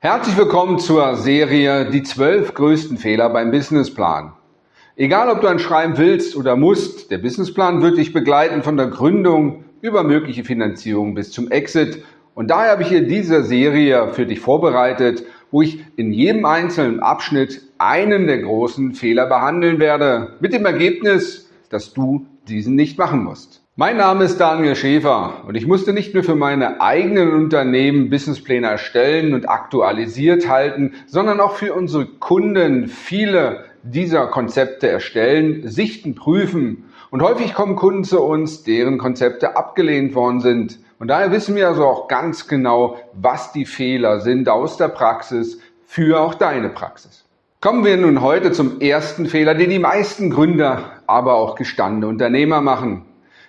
Herzlich willkommen zur Serie Die zwölf größten Fehler beim Businessplan. Egal, ob du ein Schreiben willst oder musst, der Businessplan wird dich begleiten von der Gründung über mögliche Finanzierung bis zum Exit. Und daher habe ich hier diese Serie für dich vorbereitet, wo ich in jedem einzelnen Abschnitt einen der großen Fehler behandeln werde, mit dem Ergebnis, dass du diesen nicht machen musst. Mein Name ist Daniel Schäfer und ich musste nicht nur für meine eigenen Unternehmen Businesspläne erstellen und aktualisiert halten, sondern auch für unsere Kunden viele dieser Konzepte erstellen, sichten, prüfen. Und häufig kommen Kunden zu uns, deren Konzepte abgelehnt worden sind. Und daher wissen wir also auch ganz genau, was die Fehler sind aus der Praxis für auch deine Praxis. Kommen wir nun heute zum ersten Fehler, den die meisten Gründer, aber auch gestandene Unternehmer machen.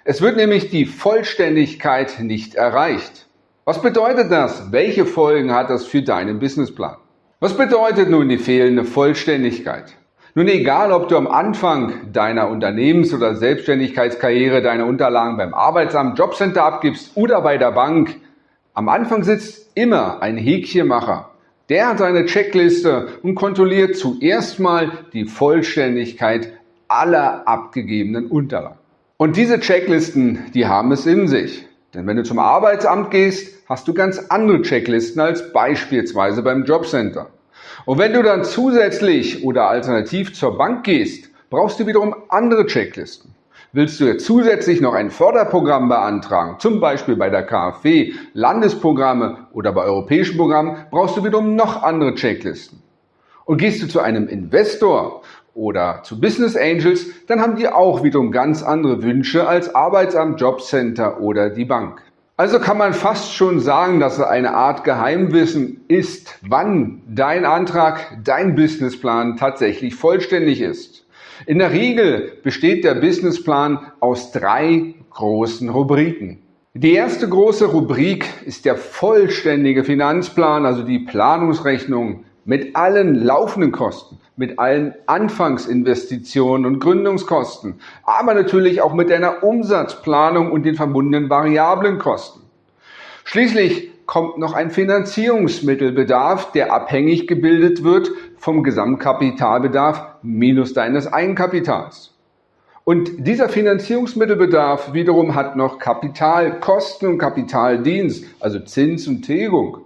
Es wird nämlich die Vollständigkeit nicht erreicht. Was bedeutet das? Welche Folgen hat das für deinen Businessplan? Was bedeutet nun die fehlende Vollständigkeit? Nun egal, ob du am Anfang deiner Unternehmens- oder Selbstständigkeitskarriere deine Unterlagen beim Arbeitsamt, Jobcenter abgibst oder bei der Bank, am Anfang sitzt immer ein Häkchenmacher. Der hat seine Checkliste und kontrolliert zuerst mal die Vollständigkeit aller abgegebenen Unterlagen. Und diese Checklisten, die haben es in sich. Denn wenn du zum Arbeitsamt gehst, hast du ganz andere Checklisten als beispielsweise beim Jobcenter. Und wenn du dann zusätzlich oder alternativ zur Bank gehst, brauchst du wiederum andere Checklisten. Willst du jetzt zusätzlich noch ein Förderprogramm beantragen, zum Beispiel bei der KfW, Landesprogramme oder bei europäischen Programmen, brauchst du wiederum noch andere Checklisten. Und gehst du zu einem Investor oder zu Business Angels, dann haben die auch wiederum ganz andere Wünsche als Arbeitsamt, Jobcenter oder die Bank. Also kann man fast schon sagen, dass es eine Art Geheimwissen ist, wann dein Antrag, dein Businessplan tatsächlich vollständig ist. In der Regel besteht der Businessplan aus drei großen Rubriken. Die erste große Rubrik ist der vollständige Finanzplan, also die Planungsrechnung mit allen laufenden Kosten, mit allen Anfangsinvestitionen und Gründungskosten, aber natürlich auch mit deiner Umsatzplanung und den verbundenen variablen Kosten. Schließlich kommt noch ein Finanzierungsmittelbedarf, der abhängig gebildet wird vom Gesamtkapitalbedarf minus deines Eigenkapitals. Und dieser Finanzierungsmittelbedarf wiederum hat noch Kapitalkosten und Kapitaldienst, also Zins und Tilgung.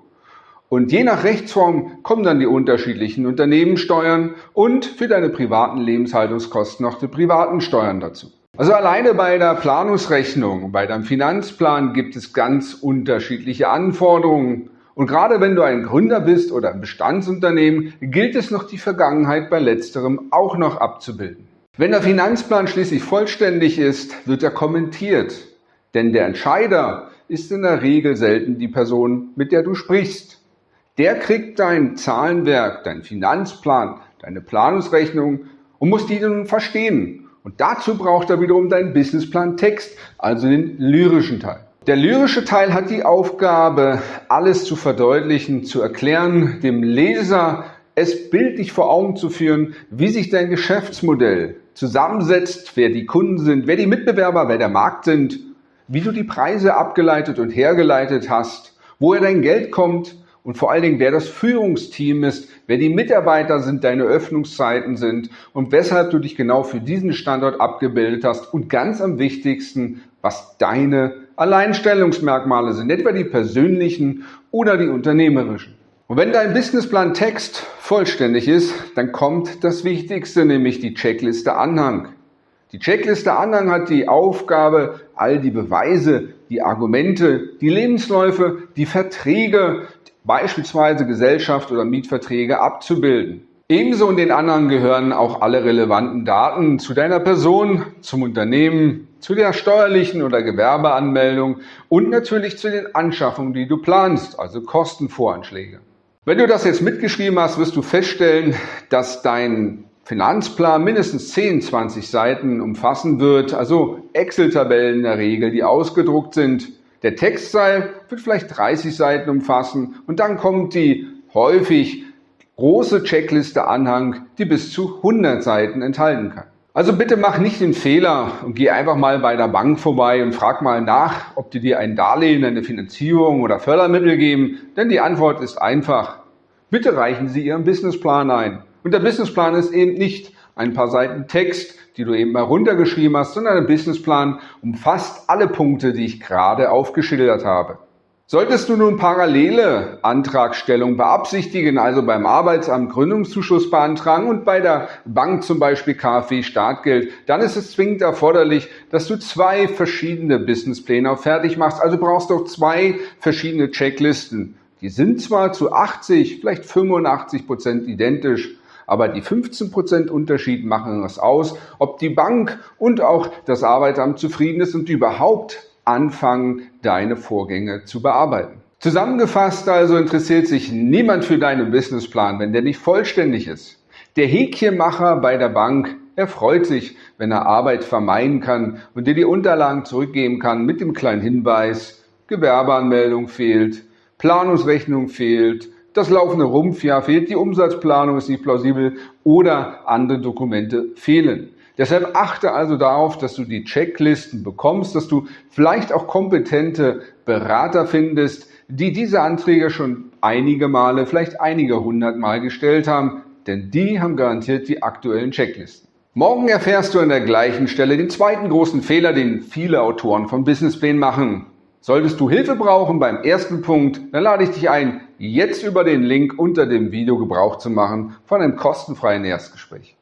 Und je nach Rechtsform kommen dann die unterschiedlichen Unternehmenssteuern und für deine privaten Lebenshaltungskosten noch die privaten Steuern dazu. Also alleine bei der Planungsrechnung, bei deinem Finanzplan gibt es ganz unterschiedliche Anforderungen. Und gerade wenn du ein Gründer bist oder ein Bestandsunternehmen, gilt es noch die Vergangenheit bei letzterem auch noch abzubilden. Wenn der Finanzplan schließlich vollständig ist, wird er kommentiert. Denn der Entscheider ist in der Regel selten die Person, mit der du sprichst. Der kriegt dein Zahlenwerk, dein Finanzplan, deine Planungsrechnung und muss die nun verstehen. Und dazu braucht er wiederum deinen Businessplan Text, also den lyrischen Teil. Der lyrische Teil hat die Aufgabe, alles zu verdeutlichen, zu erklären, dem Leser es bildlich vor Augen zu führen, wie sich dein Geschäftsmodell zusammensetzt, wer die Kunden sind, wer die Mitbewerber, wer der Markt sind, wie du die Preise abgeleitet und hergeleitet hast, woher dein Geld kommt, und vor allen Dingen, wer das Führungsteam ist, wer die Mitarbeiter sind, deine Öffnungszeiten sind und weshalb du dich genau für diesen Standort abgebildet hast und ganz am wichtigsten, was deine Alleinstellungsmerkmale sind, etwa die persönlichen oder die unternehmerischen. Und wenn dein Businessplan Text vollständig ist, dann kommt das Wichtigste, nämlich die Checkliste Anhang. Die Checkliste Anhang hat die Aufgabe, all die Beweise, die Argumente, die Lebensläufe, die Verträge, beispielsweise Gesellschaft oder Mietverträge abzubilden. Ebenso in den anderen gehören auch alle relevanten Daten zu deiner Person, zum Unternehmen, zu der steuerlichen oder Gewerbeanmeldung und natürlich zu den Anschaffungen, die du planst, also Kostenvoranschläge. Wenn du das jetzt mitgeschrieben hast, wirst du feststellen, dass dein Finanzplan mindestens 10, 20 Seiten umfassen wird, also Excel-Tabellen in der Regel, die ausgedruckt sind. Der Textteil wird vielleicht 30 Seiten umfassen und dann kommt die häufig große Checkliste Anhang, die bis zu 100 Seiten enthalten kann. Also bitte mach nicht den Fehler und geh einfach mal bei der Bank vorbei und frag mal nach, ob die dir ein Darlehen, eine Finanzierung oder Fördermittel geben, denn die Antwort ist einfach. bitte reichen Sie Ihren Businessplan ein. Und der Businessplan ist eben nicht ein paar Seiten Text, die du eben mal runtergeschrieben hast, sondern der Businessplan umfasst alle Punkte, die ich gerade aufgeschildert habe. Solltest du nun parallele Antragstellung beabsichtigen, also beim Arbeitsamt Gründungszuschuss beantragen und bei der Bank zum Beispiel KfW Startgeld, dann ist es zwingend erforderlich, dass du zwei verschiedene Businesspläne fertig machst. Also brauchst du auch zwei verschiedene Checklisten. Die sind zwar zu 80, vielleicht 85 Prozent identisch, aber die 15 Prozent Unterschied machen es aus, ob die Bank und auch das Arbeitsamt zufrieden ist und überhaupt anfangen, deine Vorgänge zu bearbeiten. Zusammengefasst also interessiert sich niemand für deinen Businessplan, wenn der nicht vollständig ist. Der Häkchenmacher bei der Bank, er freut sich, wenn er Arbeit vermeiden kann und dir die Unterlagen zurückgeben kann mit dem kleinen Hinweis, Gewerbeanmeldung fehlt, Planungsrechnung fehlt, das laufende Rumpfjahr fehlt, die Umsatzplanung ist nicht plausibel oder andere Dokumente fehlen. Deshalb achte also darauf, dass du die Checklisten bekommst, dass du vielleicht auch kompetente Berater findest, die diese Anträge schon einige Male, vielleicht einige hundert Mal gestellt haben, denn die haben garantiert die aktuellen Checklisten. Morgen erfährst du an der gleichen Stelle den zweiten großen Fehler, den viele Autoren von Businessplänen machen. Solltest du Hilfe brauchen beim ersten Punkt, dann lade ich dich ein, jetzt über den Link unter dem Video Gebrauch zu machen von einem kostenfreien Erstgespräch.